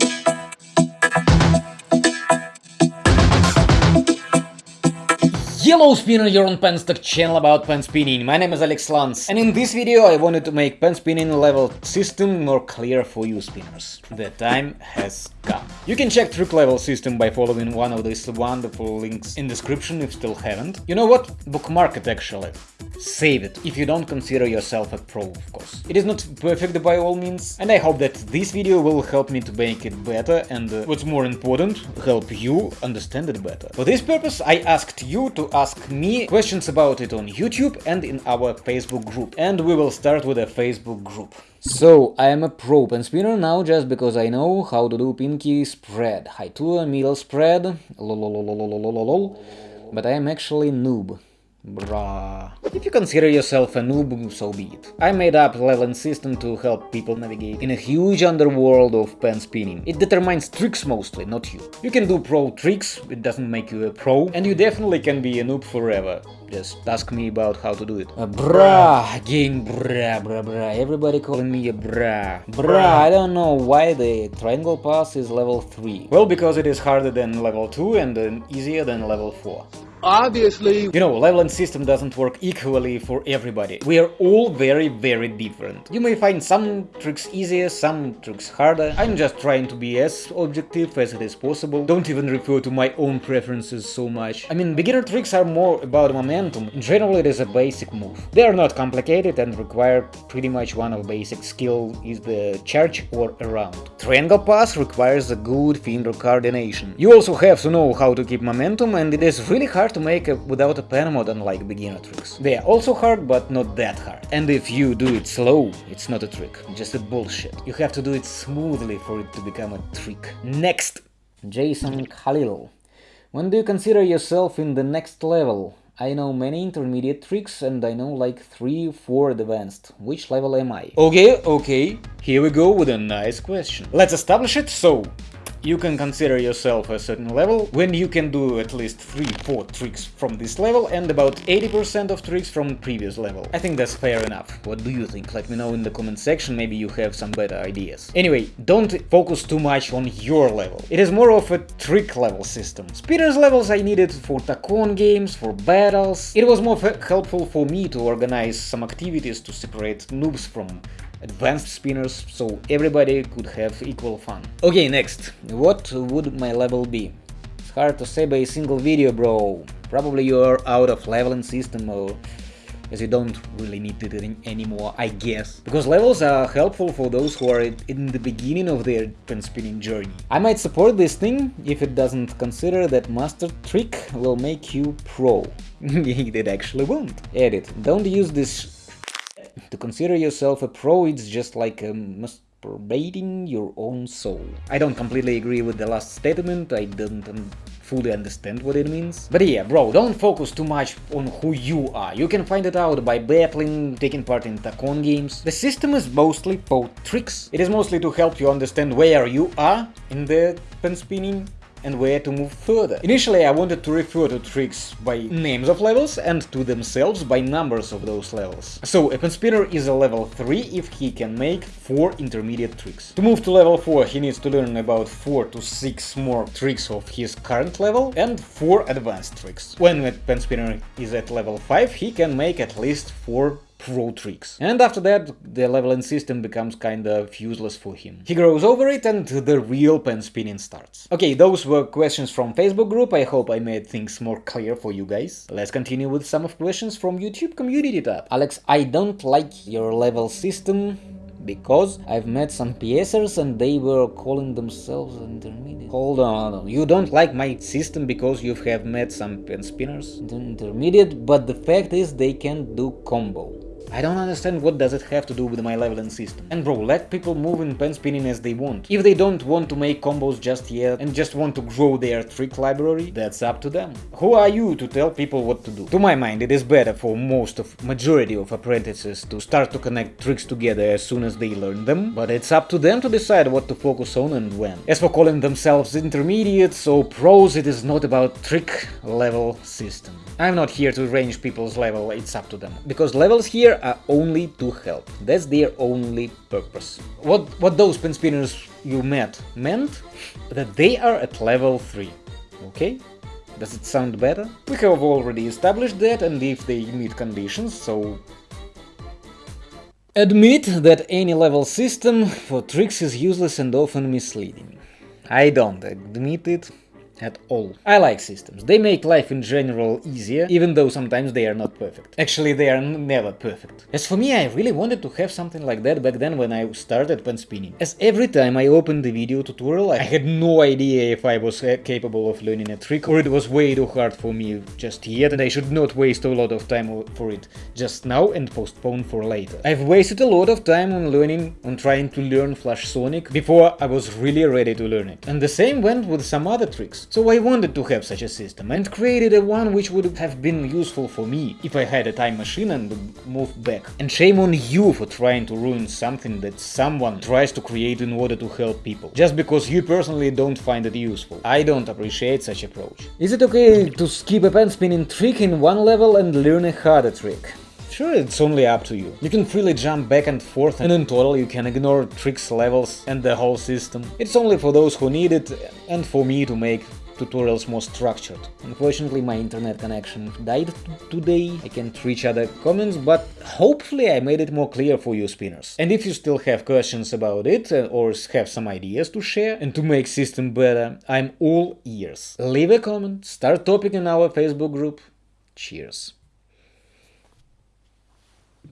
Thank you. Hello spinner, you're on Penstock channel about pen spinning. My name is Alex Lance and in this video I wanted to make pen spinning level system more clear for you spinners. The time has come. You can check trick level system by following one of these wonderful links in description if still haven't. You know what? Bookmark it actually. Save it, if you don't consider yourself a pro, of course. It is not perfect by all means, and I hope that this video will help me to make it better and, uh, what's more important, help you understand it better. For this purpose, I asked you to ask me questions about it on YouTube and in our Facebook group. And we will start with a Facebook group. So, I am a pro pen spinner now just because I know how to do pinky spread, high to a middle spread, lol, but I am actually noob. Bruh. If you consider yourself a noob, so be it. I made up leveling system to help people navigate in a huge underworld of pen spinning. It determines tricks mostly, not you. You can do pro tricks, it doesn't make you a pro, and you definitely can be a noob forever. Just ask me about how to do it. Uh, bruh, again bruh, bruh, bruh, everybody calling me a bruh. Bruh, I don't know why the triangle pass is level 3. Well, because it is harder than level 2 and uh, easier than level 4. Obviously, You know, leveling system doesn't work equally for everybody. We are all very, very different. You may find some tricks easier, some tricks harder. I'm just trying to be as objective as it is possible. Don't even refer to my own preferences so much. I mean, beginner tricks are more about momentum. In general, it is a basic move. They are not complicated and require pretty much one of basic skill is the charge or around. Triangle pass requires a good finger coordination. You also have to know how to keep momentum and it is really hard to make a, without a pen mod unlike beginner tricks. They are also hard, but not that hard. And if you do it slow, it's not a trick, just a bullshit. You have to do it smoothly for it to become a trick. Next! Jason Khalil. When do you consider yourself in the next level? I know many intermediate tricks and I know like 3 4 advanced. Which level am I? Okay, okay, here we go with a nice question. Let's establish it. So, you can consider yourself a certain level when you can do at least 3-4 tricks from this level and about 80% of tricks from previous level. I think that's fair enough. What do you think? Let me know in the comment section, maybe you have some better ideas. Anyway, don't focus too much on your level. It is more of a trick level system. Spinners levels I needed for Tacon games, for battles. It was more helpful for me to organize some activities to separate noobs from advanced spinners, so everybody could have equal fun. Okay, next. What would my level be? It's hard to say by a single video, bro. Probably you're out of leveling system or as you don't really need it anymore, I guess. Because levels are helpful for those who are in the beginning of their pen spinning journey. I might support this thing if it doesn't consider that master trick will make you pro. it actually won't. Edit. Don't use this to consider yourself a pro, it's just like masturbating your own soul. I don't completely agree with the last statement, I don't um, fully understand what it means. But yeah, bro, don't focus too much on who you are. You can find it out by battling, taking part in Tacon games. The system is mostly for tricks. It is mostly to help you understand where you are in the pen spinning and where to move further. Initially I wanted to refer to tricks by names of levels and to themselves by numbers of those levels. So a pen spinner is a level 3 if he can make 4 intermediate tricks. To move to level 4 he needs to learn about 4 to 6 more tricks of his current level and 4 advanced tricks. When a pen spinner is at level 5 he can make at least 4 pro tricks. And after that, the leveling system becomes kind of useless for him. He grows over it and the real pen spinning starts. Okay, those were questions from Facebook group, I hope I made things more clear for you guys. Let's continue with some of questions from YouTube community tab. Alex, I don't like your level system because I've met some PSers and they were calling themselves intermediate. Hold on, you don't like my system because you have met some pen spinners? Intermediate, but the fact is they can do combo. I don't understand what does it have to do with my leveling system. And bro, let people move in pen spinning as they want. If they don't want to make combos just yet and just want to grow their trick library, that's up to them. Who are you to tell people what to do? To my mind, it is better for most of majority of apprentices to start to connect tricks together as soon as they learn them, but it's up to them to decide what to focus on and when. As for calling themselves intermediates or pros, it is not about trick level system. I'm not here to range people's level, it's up to them. Because levels here there are only to help. That's their only purpose. What, what those spinners you met meant? That they are at level 3. Okay? Does it sound better? We have already established that and if they meet conditions, so... Admit that any level system for tricks is useless and often misleading. I don't admit it, at all. I like systems. They make life in general easier, even though sometimes they are not perfect. Actually, they are never perfect. As for me, I really wanted to have something like that back then when I started pen spinning. As every time I opened the video tutorial, I had no idea if I was uh, capable of learning a trick or it was way too hard for me just yet and I should not waste a lot of time for it just now and postpone for later. I've wasted a lot of time on learning, on trying to learn Flash Sonic before I was really ready to learn it. And the same went with some other tricks. So I wanted to have such a system and created a one which would have been useful for me if I had a time machine and moved back. And shame on you for trying to ruin something that someone tries to create in order to help people, just because you personally don't find it useful. I don't appreciate such approach. Is it okay to skip a pen spinning trick in one level and learn a harder trick? Sure, it's only up to you. You can freely jump back and forth and in total you can ignore tricks, levels and the whole system. It's only for those who need it and for me to make tutorials more structured. Unfortunately my internet connection died today, I can't reach other comments, but hopefully I made it more clear for you spinners. And if you still have questions about it uh, or have some ideas to share and to make system better, I'm all ears. Leave a comment, start topic in our Facebook group. Cheers.